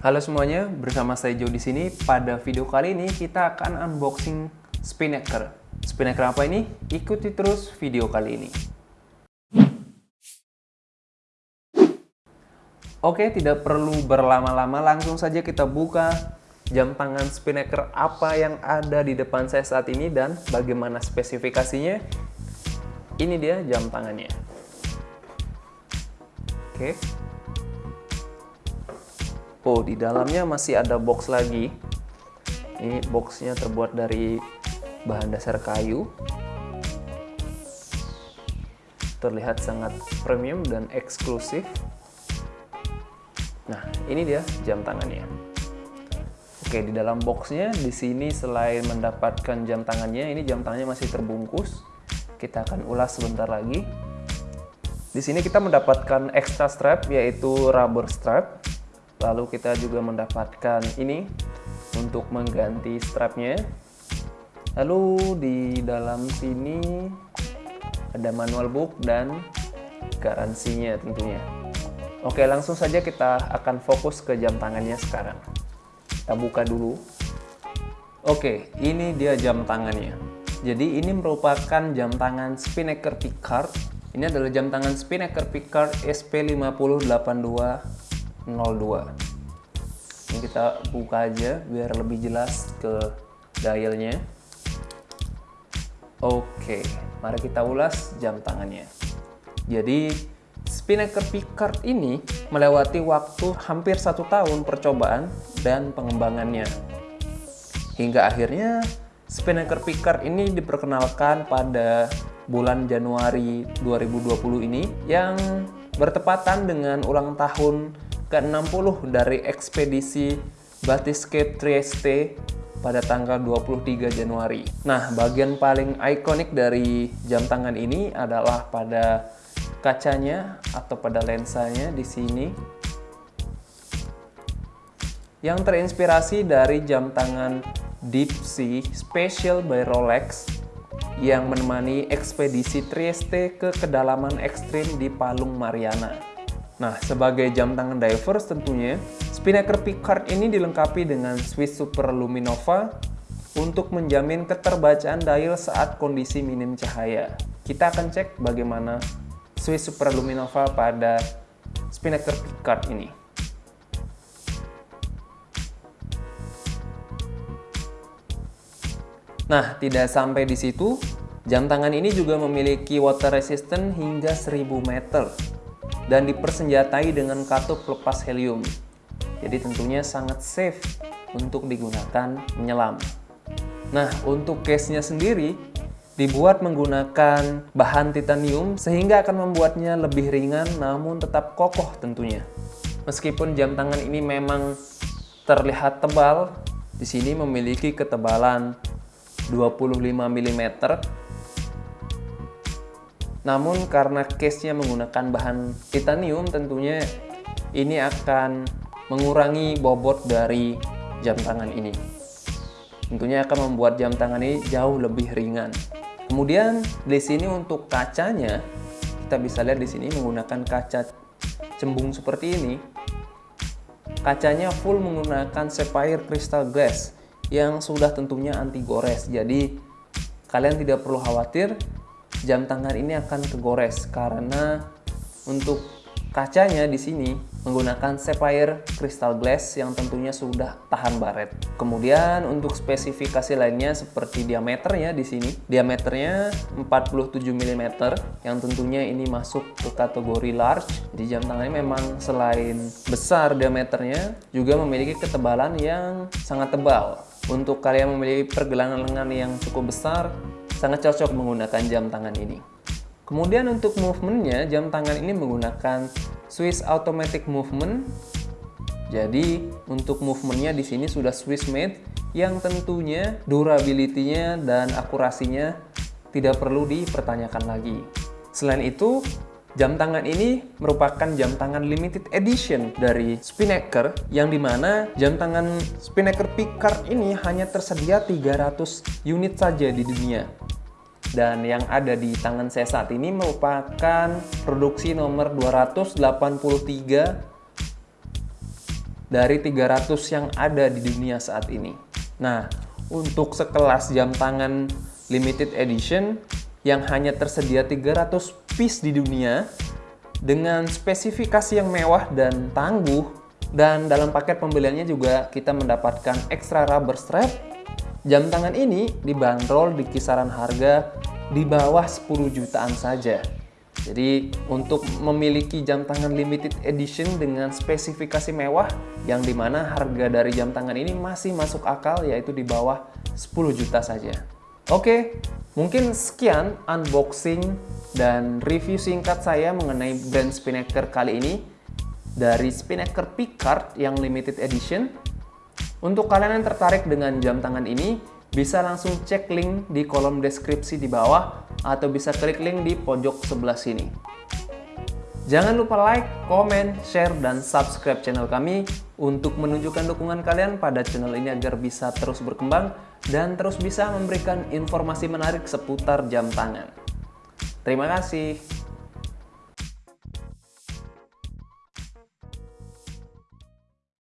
Halo semuanya, bersama saya Joe di sini. Pada video kali ini kita akan unboxing Spinnaker. Spinnaker apa ini? Ikuti terus video kali ini. Oke, tidak perlu berlama-lama, langsung saja kita buka jam tangan Spinnaker apa yang ada di depan saya saat ini dan bagaimana spesifikasinya. Ini dia jam tangannya. Oke. Oh, di dalamnya masih ada box lagi. Ini boxnya terbuat dari bahan dasar kayu. Terlihat sangat premium dan eksklusif. Nah, ini dia jam tangannya. Oke, di dalam boxnya di sini selain mendapatkan jam tangannya, ini jam tangannya masih terbungkus. Kita akan ulas sebentar lagi. Di sini kita mendapatkan extra strap yaitu rubber strap Lalu kita juga mendapatkan ini untuk mengganti strapnya. Lalu di dalam sini ada manual book dan garansinya tentunya. Oke, langsung saja kita akan fokus ke jam tangannya sekarang. Kita buka dulu. Oke, ini dia jam tangannya. Jadi ini merupakan jam tangan Spinnaker Picard. Ini adalah jam tangan Spinnaker Picard SP5082 02 ini kita buka aja biar lebih jelas ke dialnya. Oke mari kita ulas jam tangannya. Jadi Spinnaker Picard ini melewati waktu hampir satu tahun percobaan dan pengembangannya. Hingga akhirnya Spinnaker Picard ini diperkenalkan pada bulan Januari 2020 ini yang bertepatan dengan ulang tahun ke-60 dari ekspedisi Batiscape Trieste pada tanggal 23 Januari. Nah, bagian paling ikonik dari jam tangan ini adalah pada kacanya atau pada lensanya di sini yang terinspirasi dari jam tangan Deep Sea Special by Rolex yang menemani ekspedisi Trieste ke kedalaman ekstrim di Palung Mariana. Nah, sebagai jam tangan divers tentunya, Spinnaker Picard ini dilengkapi dengan Swiss Super Luminova untuk menjamin keterbacaan dial saat kondisi minim cahaya. Kita akan cek bagaimana Swiss Super Luminova pada Spinnaker Picard ini. Nah, tidak sampai di situ, jam tangan ini juga memiliki water resistant hingga 1000 meter dan dipersenjatai dengan katup lepas helium. Jadi tentunya sangat safe untuk digunakan menyelam. Nah, untuk case-nya sendiri dibuat menggunakan bahan titanium sehingga akan membuatnya lebih ringan namun tetap kokoh tentunya. Meskipun jam tangan ini memang terlihat tebal, di sini memiliki ketebalan 25 mm namun karena case-nya menggunakan bahan titanium tentunya ini akan mengurangi bobot dari jam tangan ini. Tentunya akan membuat jam tangan ini jauh lebih ringan. Kemudian di sini untuk kacanya kita bisa lihat di sini menggunakan kaca cembung seperti ini. Kacanya full menggunakan sapphire crystal glass yang sudah tentunya anti gores. Jadi kalian tidak perlu khawatir jam tangan ini akan kegores karena untuk kacanya di sini menggunakan sapphire crystal glass yang tentunya sudah tahan baret. Kemudian untuk spesifikasi lainnya seperti diameternya di sini, diameternya 47 mm yang tentunya ini masuk ke kategori large. Di jam tangan ini memang selain besar diameternya juga memiliki ketebalan yang sangat tebal. Untuk kalian memiliki pergelangan lengan yang cukup besar, sangat cocok menggunakan jam tangan ini. Kemudian untuk movementnya, jam tangan ini menggunakan Swiss Automatic Movement. Jadi untuk movementnya di sini sudah Swiss made yang tentunya durability-nya dan akurasinya tidak perlu dipertanyakan lagi. Selain itu, jam tangan ini merupakan jam tangan limited edition dari Spinnaker yang di mana jam tangan Spinnaker Picard ini hanya tersedia 300 unit saja di dunia dan yang ada di tangan saya saat ini merupakan produksi nomor 283 dari 300 yang ada di dunia saat ini. Nah, untuk sekelas jam tangan limited edition yang hanya tersedia 300 piece di dunia dengan spesifikasi yang mewah dan tangguh dan dalam paket pembeliannya juga kita mendapatkan extra rubber strap. Jam tangan ini dibanderol di kisaran harga di bawah 10 jutaan saja. Jadi untuk memiliki jam tangan limited edition dengan spesifikasi mewah yang di mana harga dari jam tangan ini masih masuk akal yaitu di bawah 10 juta saja. Oke, mungkin sekian unboxing dan review singkat saya mengenai brand Spinnaker kali ini dari Spinnaker Picard yang limited edition. Untuk kalian yang tertarik dengan jam tangan ini, bisa langsung cek link di kolom deskripsi di bawah atau bisa klik link di pojok sebelah sini. Jangan lupa like, komen, share, dan subscribe channel kami untuk menunjukkan dukungan kalian pada channel ini agar bisa terus berkembang dan terus bisa memberikan informasi menarik seputar jam tangan. Terima kasih.